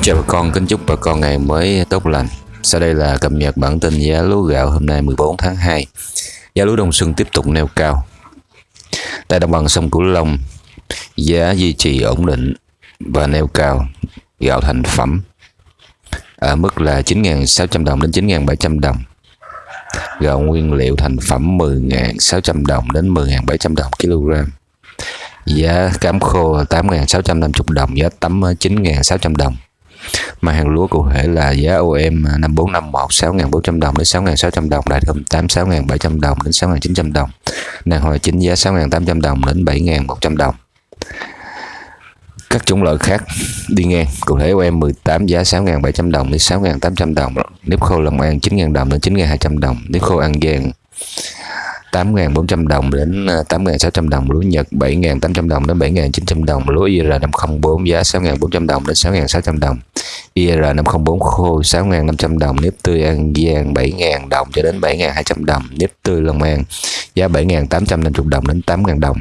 Xin chào bà con, kính chúc bà con ngày mới tốt lành. Sau đây là cập nhật bản tin giá lúa gạo hôm nay 14 tháng 2. Giá lúa đông xuân tiếp tục neo cao. Tại đồng bằng sông Cửu Long, giá duy trì ổn định và neo cao. Gạo thành phẩm ở mức là 9.600 đồng đến 9.700 đồng. Gạo nguyên liệu thành phẩm 10.600 đồng đến 10.700 đồng kg. Giá cám khô 8.650 đồng, giá tấm 9.600 đồng mà hàng lúa cụ thể là giá OM 5451 6.400 đồng đến 6.600 đồng, đại thơm 8 6.700 đồng đến 6.900 đồng. Nàng hồi chính giá 6.800 đồng đến 7.100 đồng. Các chủng loại khác, đi ngang, cụ thể OM 18 giá 6.700 đồng đến 6.800 đồng. Nếp khô Long An 9.000 đồng đến 9.200 đồng. Nếp khô An Giang 8.400 đồng đến à, 8.600 đồng lúa Nhật 7.800 đồng đến 7.900 đồng lúa IR504 giá 6.400 đồng đến 6.600 đồng. IR504 khô 6.500 đồng, nếp tươi An Giang 7.000 đồng cho đến 7.200 đồng, nếp tươi Long An giá 7.850 đồng đến 8.000 đồng.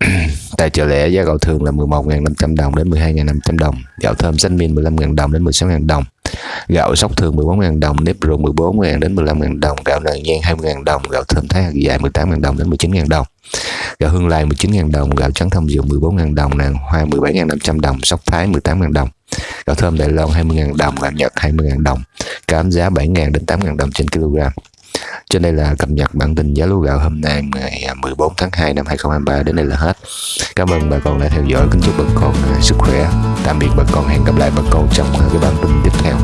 Tại chợ lẻ, giá gạo thường là 11.500 đồng đến 12.500 đồng, gạo thơm xanh min 15.000 đồng đến 16.000 đồng gạo sóc thường 14.000 đồng, nếp ruộng 14.000 đến 15.000 đồng, gạo nền nhan 20.000 đồng, gạo thơm thái hạt dài 18.000 đồng đến 19.000 đồng, gạo hương lai 19.000 đồng, gạo trắng thông dừa 14.000 đồng, nàng hoa 17.500 đồng, sóc thái 18.000 đồng, gạo thơm đại Loan 20.000 đồng, gạo Nhật 20.000 đồng, cám giá 7.000 đến 8.000 đồng trên kg. Trên đây là cập nhật bản tin giá lúa gạo hôm nay, ngày à, 14 tháng 2 năm 2023 đến đây là hết. Cảm ơn bà con đã theo dõi. Kính chúc bà con à, sức khỏe. Tạm biệt bà con. Hẹn gặp lại bà con trong à, cái bản tin tiếp theo.